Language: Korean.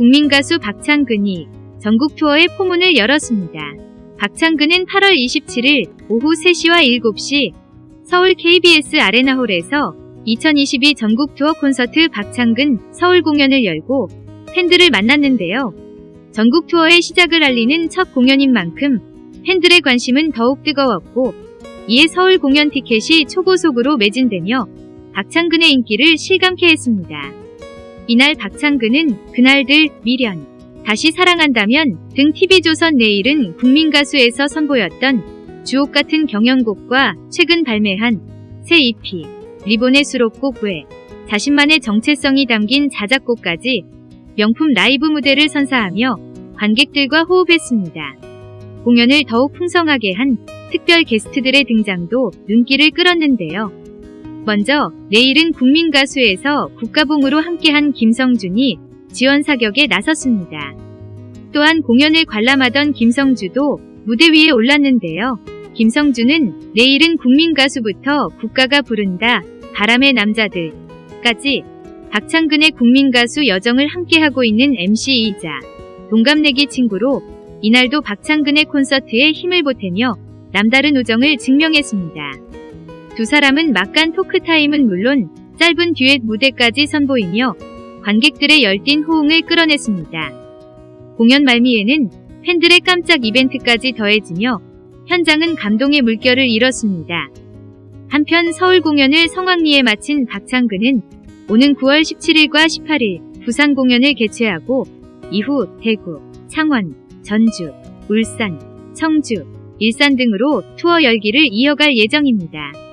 국민가수 박창근이 전국 투어의 포문을 열었습니다. 박창근은 8월 27일 오후 3시와 7시 서울 KBS 아레나홀에서 2022 전국 투어 콘서트 박창근 서울 공연을 열고 팬들을 만났는데요. 전국 투어의 시작을 알리는 첫 공연인 만큼 팬들의 관심은 더욱 뜨거웠고 이에 서울 공연 티켓이 초고속으로 매진되며 박창근의 인기를 실감케 했습니다. 이날 박창근은 그날들 미련, 다시 사랑한다면 등 TV조선 내일은 국민가수에서 선보였던 주옥 같은 경연곡과 최근 발매한 새 EP, 리본의 수록곡 외 자신만의 정체성이 담긴 자작곡까지 명품 라이브 무대를 선사하며 관객들과 호흡했습니다. 공연을 더욱 풍성하게 한 특별 게스트들의 등장도 눈길을 끌었는데요. 먼저 내일은 국민가수에서 국가봉으로 함께한 김성준이 지원 사격에 나섰습니다. 또한 공연을 관람하던 김성주도 무대 위에 올랐는데요. 김성주는 내일은 국민가수부터 국가가 부른다 바람의 남자들까지 박창근의 국민가수 여정을 함께하고 있는 MC이자 동갑내기 친구로 이날도 박창근의 콘서트에 힘을 보태며 남다른 우정을 증명했습니다. 두 사람은 막간 토크타임은 물론 짧은 듀엣 무대까지 선보이며 관객들의 열띤 호응을 끌어냈습니다. 공연 말미에는 팬들의 깜짝 이벤트까지 더해지며 현장은 감동의 물결을 잃었습니다. 한편 서울 공연을 성황리에 마친 박창근은 오는 9월 17일과 18일 부산 공연을 개최하고 이후 대구, 창원, 전주, 울산, 청주, 일산 등으로 투어 열기를 이어갈 예정입니다.